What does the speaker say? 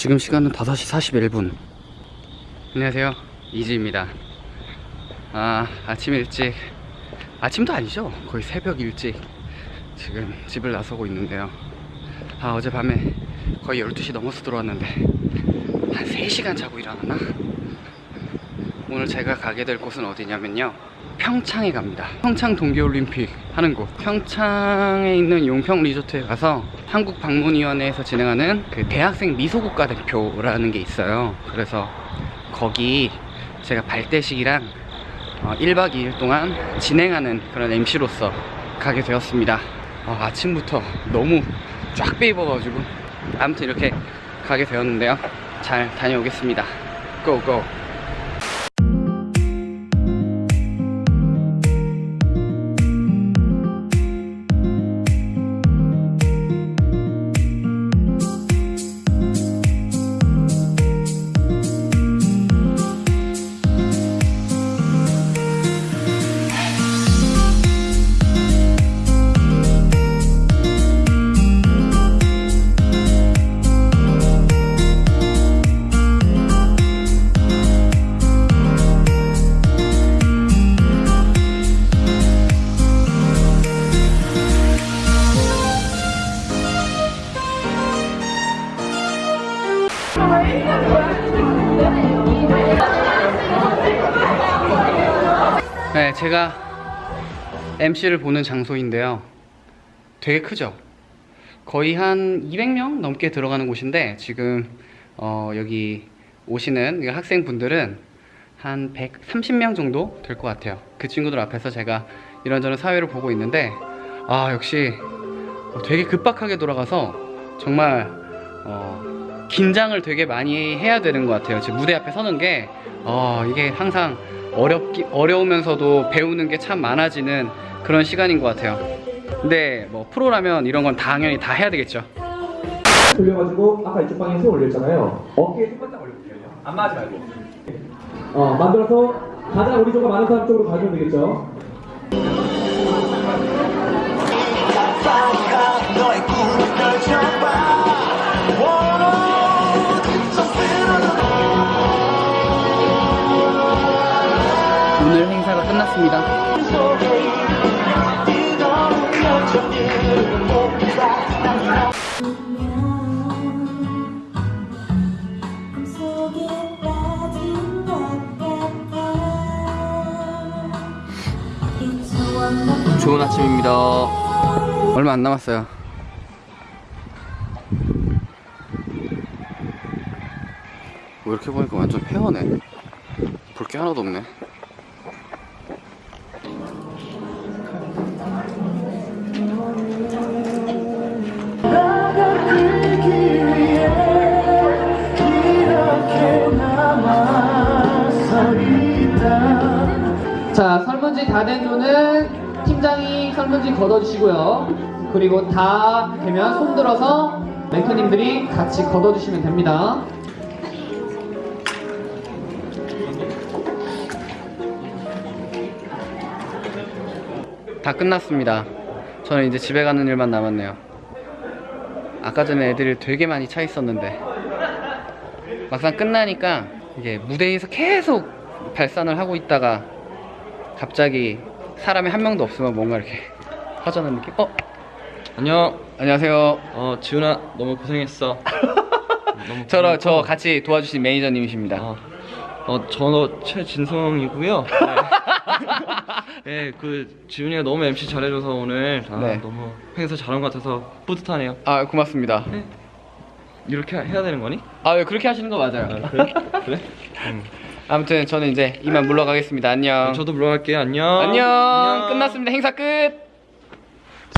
지금 시간은 5시 41분. 안녕하세요. 이지입니다. 아 아침 일찍. 아침도 아니죠? 거의 새벽 일찍 지금 집을 나서고 있는데요. 아 어젯밤에 거의 12시 넘어서 들어왔는데 한 3시간 자고 일어났나? 오늘 제가 가게 될 곳은 어디냐면요 평창에 갑니다. 평창 동계올림픽 하는 곳. 평창에 있는 용평 리조트에 가서 한국 방문위원회에서 진행하는 그 대학생 미소국가 대표라는 게 있어요. 그래서 거기 제가 발대식이랑 어, 1박 2일 동안 진행하는 그런 MC로서 가게 되었습니다. 어, 아침부터 너무 쫙 빼입어가지고 아무튼 이렇게 가게 되었는데요. 잘 다녀오겠습니다. 고고 네, 제가 MC를 보는 장소인데요. 되게 크죠? 거의 한 200명 넘게 들어가는 곳인데 지금 어, 여기 오시는 이 학생분들은 한 130명 정도 될 것 같아요. 그 친구들 앞에서 제가 이런저런 사회를 보고 있는데 아 역시 되게 급박하게 돌아가서 정말 어, 긴장을 되게 많이 해야 되는 것 같아요. 지금 무대 앞에 서는 게 어, 이게 항상 어렵기 어려우면서도 배우는 게 참 많아지는 그런 시간인 것 같아요. 근데 뭐 프로라면 이런 건 당연히 다 해야 되겠죠. 돌려가지고 아까 이쪽 방에 손 올렸잖아요. 어깨에 손바닥 올려볼게요. 안마 하지 말고. 어, 만들어서 가장 우리 조가 많은 사람 쪽으로 가주면 되겠죠. 끝났습니다. 좋은 아침입니다. 얼마 안 남았어요. 뭐 이렇게 보니까 완전 폐허네. 볼 게 하나도 없네. 자, 설문지 다된 눈은 팀장이 설문지 걷어주시고요. 그리고 다 되면 손 들어서 멘토님들이 같이 걷어주시면 됩니다. 다 끝났습니다. 저는 이제 집에 가는 일만 남았네요. 아까 전에 애들이 되게 많이 차 있었는데 막상 끝나니까 이게 무대에서 계속 발산을 하고 있다가 갑자기 사람이 한 명도 없으면 뭔가 이렇게 허전한 느낌? 어? 안녕. 안녕하세요. 어 지훈아 너무 고생했어. 너무 저러, 저. 같이 도와주신 매니저님이십니다. 어, 어 저는 최진성이고요. 네. 네, 그 지훈이가 너무 MC 잘해줘서 오늘 아, 네. 너무 행사 잘한 것 같아서 뿌듯하네요. 아 고맙습니다. 이렇게 해야 되는 거니? 아 예, 그렇게 하시는 거 맞아요. 그래? 그래? 응. 아무튼 저는 이제 이만 물러가겠습니다. 안녕. 저도 물러갈게요. 안녕. 안녕. 끝났습니다. 행사 끝.